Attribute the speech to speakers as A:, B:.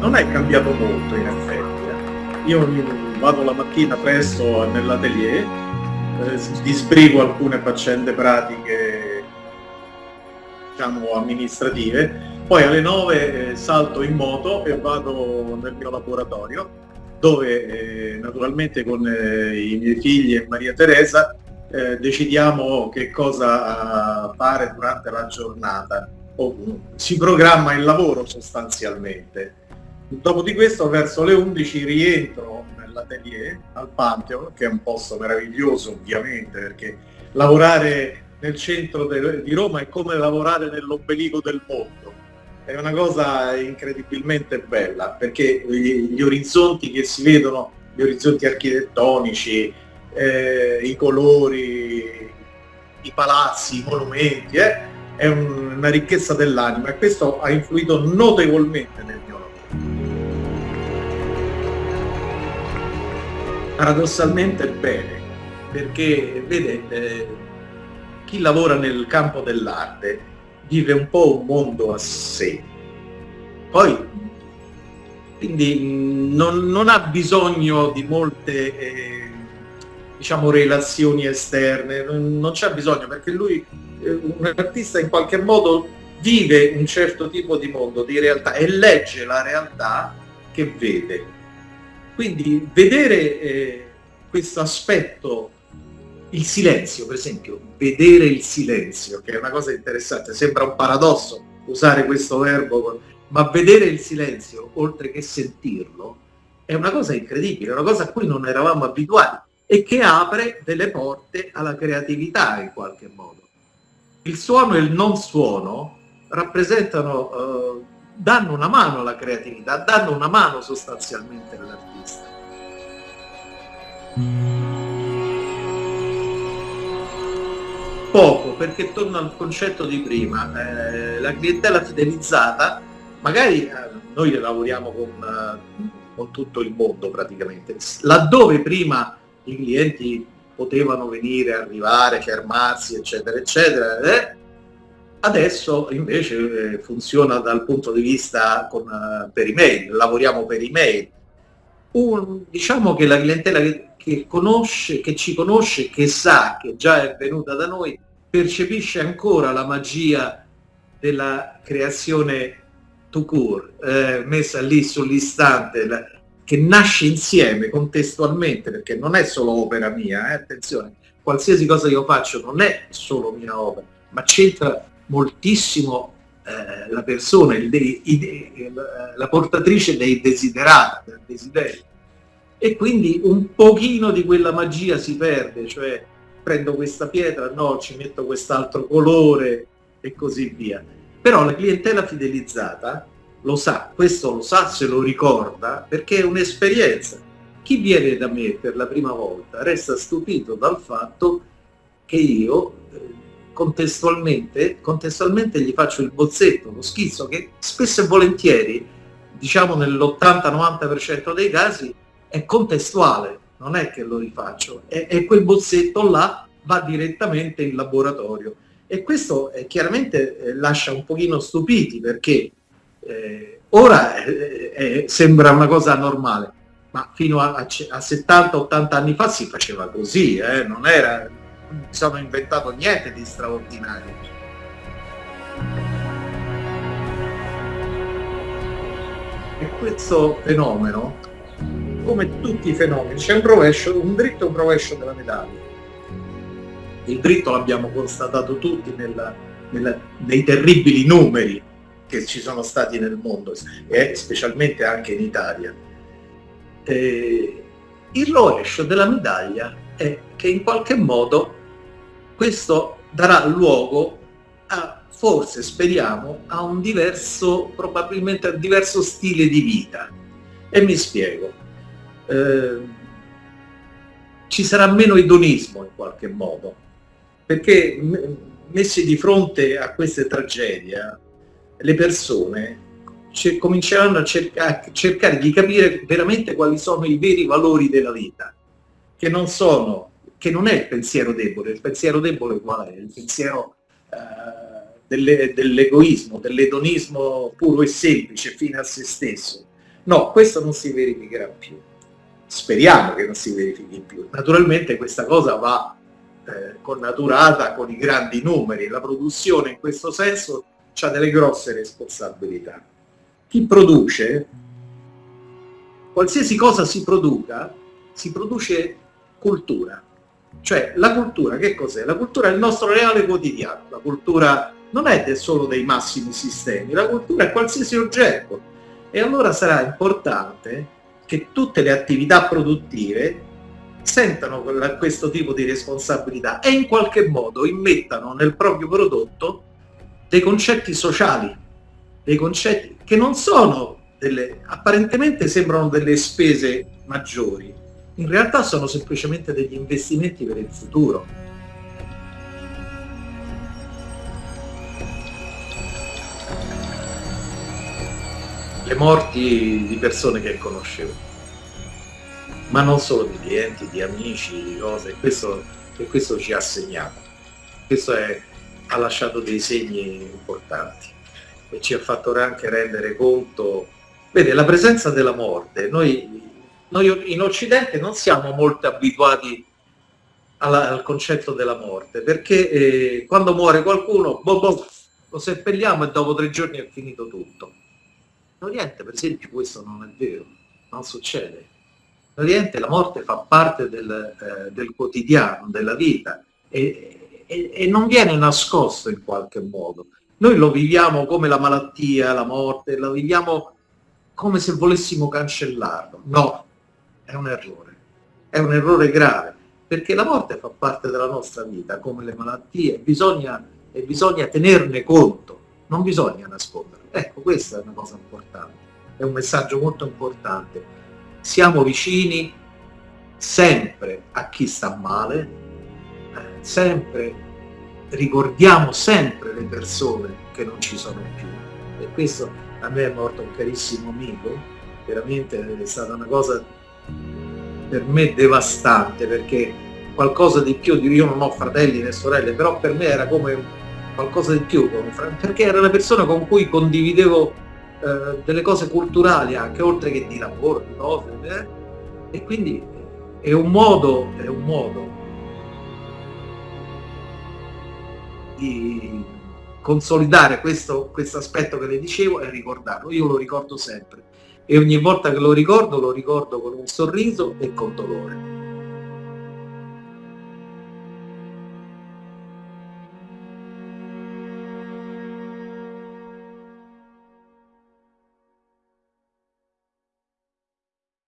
A: Non è cambiato molto in effetti. eh. Io vado la mattina presto nell'atelier, eh, disbrigo alcune faccende pratiche, diciamo amministrative, poi alle 9 eh, salto in moto e vado nel mio laboratorio, dove eh, naturalmente con i miei figli e Maria Teresa decidiamo che cosa fare durante la giornata. O, si programma il lavoro sostanzialmente. Dopo di questo verso le 11 rientro nell'atelier al Pantheon, che è un posto meraviglioso ovviamente, perché lavorare nel centro di Roma è come lavorare nell'ombelico del mondo. È una cosa incredibilmente bella, perché gli, gli orizzonti che si vedono, gli orizzonti architettonici, eh, i colori, i palazzi, i monumenti, eh, è un- una ricchezza dell'anima e questo ha influito notevolmente nel mio lavoro. Paradossalmente bene, perché vede, eh, chi lavora nel campo dell'arte vive un po' un mondo a sé. Poi, quindi mh, non, non ha bisogno di molte eh, diciamo relazioni esterne, non, non c'è bisogno perché lui, eh, un artista in qualche modo vive un certo tipo di mondo, di realtà e legge la realtà che vede. Quindi vedere eh, questo aspetto, il silenzio per esempio, vedere il silenzio, che è una cosa interessante, sembra un paradosso usare questo verbo, ma vedere il silenzio oltre che sentirlo è una cosa incredibile, una cosa a cui non eravamo abituati e che apre delle porte alla creatività in qualche modo. Il suono e il non suono rappresentano, eh, danno una mano alla creatività, danno una mano sostanzialmente all'artista. Poco, perché torno al concetto di prima, eh, la clientela fidelizzata, magari eh, noi lavoriamo con, eh, con tutto il mondo praticamente, laddove prima i clienti potevano venire, arrivare, fermarsi, eccetera, eccetera, eh, adesso invece eh, funziona dal punto di vista con, eh, per email, lavoriamo per email. Un, diciamo che la clientela che, che conosce, che ci conosce, che sa che già è venuta da noi, percepisce ancora la magia della creazione to cure, eh, messa lì sull'istante, che nasce insieme, contestualmente, perché non è solo opera mia, eh, attenzione, qualsiasi cosa io faccio non è solo mia opera, ma c'entra moltissimo eh, la persona, de- de- il- la portatrice dei desiderati, del desiderio. E quindi un pochino di quella magia si perde, cioè prendo questa pietra, no, ci metto quest'altro colore e così via. Però la clientela fidelizzata lo sa, questo lo sa, se lo ricorda, perché è un'esperienza. Chi viene da me per la prima volta resta stupito dal fatto che io eh, contestualmente, contestualmente gli faccio il bozzetto, lo schizzo, che spesso e volentieri, diciamo nell'80-90% dei casi, è contestuale, non è che lo rifaccio, e, quel bozzetto là va direttamente in laboratorio. E questo eh, chiaramente eh, lascia un pochino stupiti perché eh, ora eh, eh, sembra una cosa normale, ma fino a, a a 70-80 anni fa si faceva così, eh, non era, non mi sono inventato niente di straordinario. E questo fenomeno, come tutti i fenomeni, c'è un rovescio, un dritto e un rovescio della medaglia. Il dritto l'abbiamo constatato tutti nella- nella- nei terribili numeri che ci sono stati nel mondo e specialmente anche in Italia. Eh, il rovescio della medaglia è che in qualche modo questo darà luogo a, forse speriamo, a un diverso, probabilmente a un diverso stile di vita. E mi spiego. Eh, ci sarà meno edonismo in qualche modo, perché messi di fronte a queste tragedie, le persone cer- cominceranno a cerca- cercare di capire veramente quali sono i veri valori della vita, che non sono, che non è il pensiero debole, il pensiero debole qual è? Il pensiero delle, dell'egoismo, dell'edonismo puro e semplice fino a se stesso. No, questo non si verificherà più. Speriamo che non si verifichi più. Naturalmente questa cosa va eh, connaturata con i grandi numeri. La produzione in questo senso ha delle grosse responsabilità. Chi produce, qualsiasi cosa si produca, si produce cultura. Cioè la cultura che cos'è? La cultura è il nostro reale quotidiano, la cultura non è solo dei massimi sistemi, la cultura è qualsiasi oggetto. E allora sarà importante che tutte le attività produttive sentano questo tipo di responsabilità e in qualche modo immettano nel proprio prodotto dei concetti sociali, dei concetti che non sono delle, apparentemente sembrano delle spese maggiori, in realtà sono semplicemente degli investimenti per il futuro. Le morti di persone che conoscevo, ma non solo di clienti, di amici, di cose, questo, e questo ci ha segnato. Questo è, ha lasciato dei segni importanti e ci ha fatto anche rendere conto, vede, la presenza della morte, noi noi in Occidente non siamo molto abituati alla, al concetto della morte, perché eh, quando muore qualcuno, boh, boh, lo seppelliamo e dopo tre giorni è finito tutto. In Oriente, per esempio, questo non è vero, non succede. In Oriente la morte fa parte del, eh, del quotidiano, della vita, e, e, e non viene nascosto in qualche modo. Noi lo viviamo come la malattia, la morte, lo viviamo come se volessimo cancellarlo. No, è un errore, è un errore grave, perché la morte fa parte della nostra vita, come le malattie, bisogna, e bisogna tenerne conto, non bisogna nasconderlo. Ecco, questa è una cosa importante, è un messaggio molto importante. Siamo vicini sempre a chi sta male, eh, sempre, ricordiamo sempre le persone che non ci sono più. E questo a me è morto un carissimo amico, veramente è stata una cosa per me devastante perché qualcosa di più, io non ho fratelli né sorelle, però per me era come qualcosa di più, perché era una persona con cui condividevo eh, delle cose culturali anche, oltre che di lavoro, di cose, eh? e quindi è un modo, è un modo di consolidare questo, questo aspetto che le dicevo e ricordarlo, io lo ricordo sempre e ogni volta che lo ricordo lo ricordo con un sorriso e con dolore.